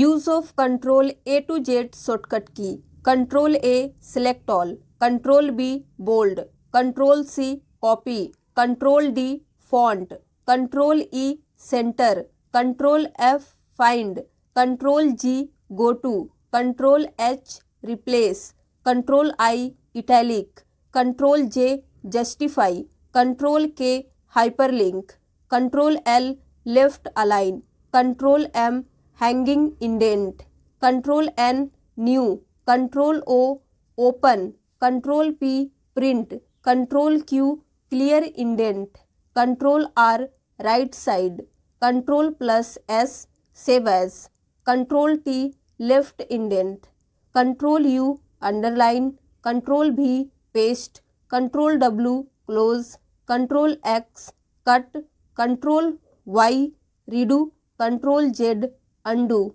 Use of Control A to Z shortcut key. Control A select all. Control B bold. Control C copy. Control D font. Control E center. Control F find. Control G go to. Control H replace. Control I italic. Control J justify. Control K hyperlink. Control L left align. Control M hanging indent control N new control O open control P print control Q clear indent control R right side control plus S save as control T left indent control U underline control V paste control W close control X cut control Y redo control Z undo